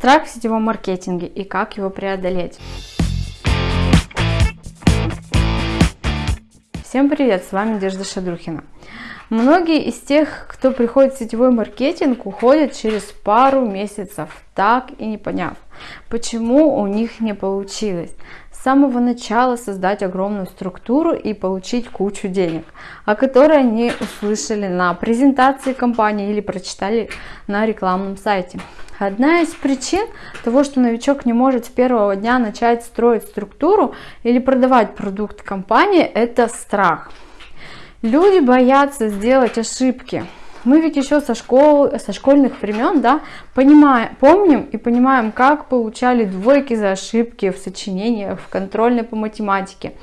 Страх в сетевом маркетинге и как его преодолеть. Всем привет, с вами Надежда Шадрухина. Многие из тех, кто приходит в сетевой маркетинг, уходят через пару месяцев, так и не поняв, почему у них не получилось с самого начала создать огромную структуру и получить кучу денег, о которой они услышали на презентации компании или прочитали на рекламном сайте. Одна из причин того, что новичок не может с первого дня начать строить структуру или продавать продукт компании, это страх. Люди боятся сделать ошибки. Мы ведь еще со, школ, со школьных времен да, понимаем, помним и понимаем, как получали двойки за ошибки в сочинениях, в контрольной по математике.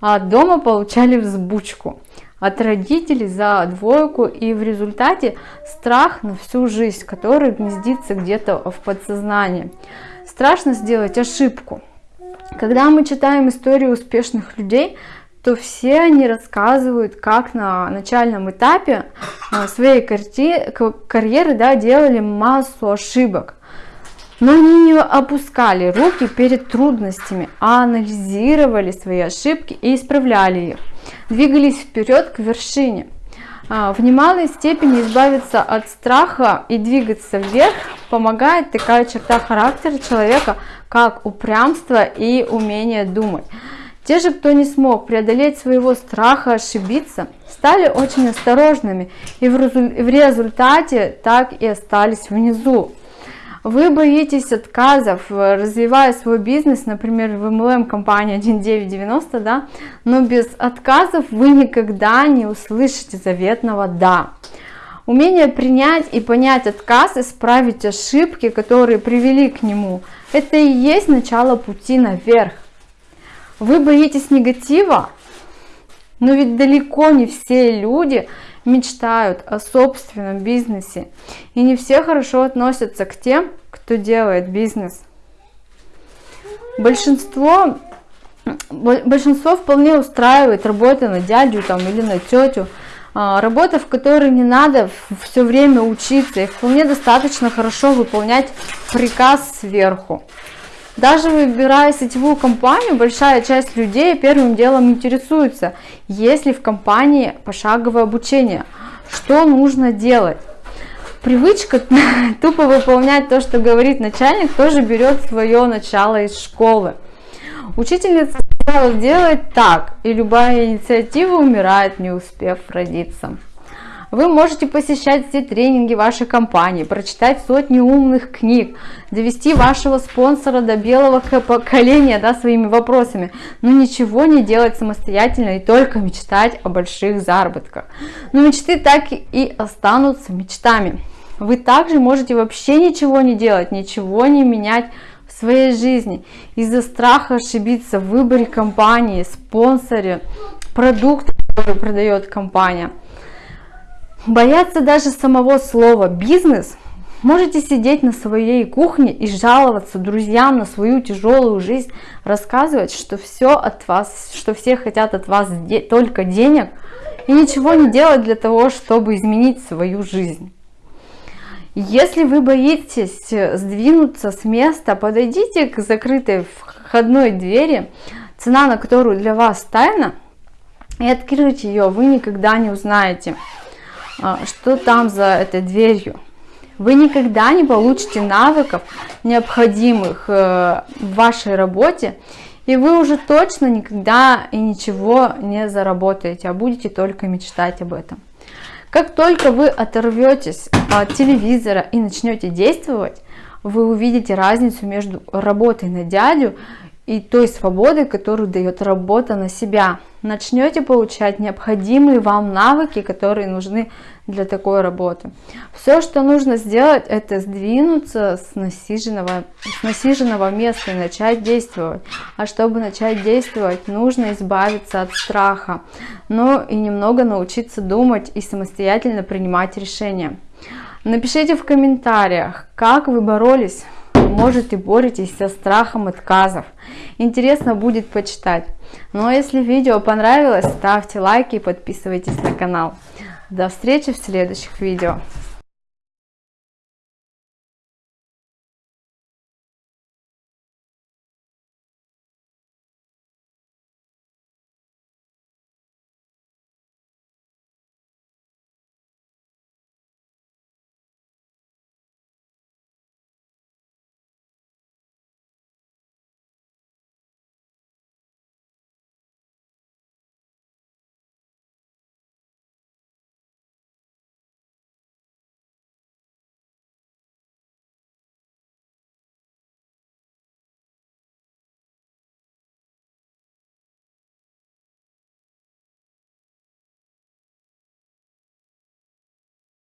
А дома получали взбучку от родителей за двойку и в результате страх на всю жизнь, который гнездится где-то в подсознании. Страшно сделать ошибку. Когда мы читаем историю успешных людей, то все они рассказывают, как на начальном этапе а, своей карьеры да, делали массу ошибок. Но они не опускали руки перед трудностями, а анализировали свои ошибки и исправляли их двигались вперед к вершине. А, в немалой степени избавиться от страха и двигаться вверх помогает такая черта характера человека, как упрямство и умение думать. Те же, кто не смог преодолеть своего страха ошибиться, стали очень осторожными и в результате так и остались внизу. Вы боитесь отказов, развивая свой бизнес, например, в MLM компании 1990, да, но без отказов вы никогда не услышите заветного «да». Умение принять и понять отказ, исправить ошибки, которые привели к нему, это и есть начало пути наверх. Вы боитесь негатива, но ведь далеко не все люди мечтают о собственном бизнесе. И не все хорошо относятся к тем, кто делает бизнес. Большинство, большинство вполне устраивает работа на дядю там, или на тетю. А, работа, в которой не надо все время учиться и вполне достаточно хорошо выполнять приказ сверху. Даже выбирая сетевую компанию, большая часть людей первым делом интересуется, есть ли в компании пошаговое обучение, что нужно делать. Привычка тупо выполнять то, что говорит начальник, тоже берет свое начало из школы. Учительница сказала делать так, и любая инициатива умирает, не успев родиться. Вы можете посещать все тренинги вашей компании, прочитать сотни умных книг, довести вашего спонсора до белого поколения да, своими вопросами, но ничего не делать самостоятельно и только мечтать о больших заработках. Но мечты так и останутся мечтами. Вы также можете вообще ничего не делать, ничего не менять в своей жизни из-за страха ошибиться в выборе компании, спонсоре, продукта, который продает компания. Бояться даже самого слова «бизнес» Можете сидеть на своей кухне и жаловаться друзьям на свою тяжелую жизнь, рассказывать, что все от вас, что все хотят от вас только денег, и ничего не делать для того, чтобы изменить свою жизнь. Если вы боитесь сдвинуться с места, подойдите к закрытой входной двери, цена на которую для вас тайна, и открыть ее вы никогда не узнаете. А, что там за этой дверью. Вы никогда не получите навыков, необходимых э, в вашей работе, и вы уже точно никогда и ничего не заработаете, а будете только мечтать об этом. Как только вы оторветесь от телевизора и начнете действовать, вы увидите разницу между работой на дядю и той свободы, которую дает работа на себя. Начнете получать необходимые вам навыки, которые нужны для такой работы. Все, что нужно сделать, это сдвинуться с насиженного, с насиженного места и начать действовать. А чтобы начать действовать, нужно избавиться от страха, но и немного научиться думать и самостоятельно принимать решения. Напишите в комментариях, как вы боролись может и боретесь со страхом отказов. Интересно будет почитать. Ну а если видео понравилось, ставьте лайки и подписывайтесь на канал. До встречи в следующих видео.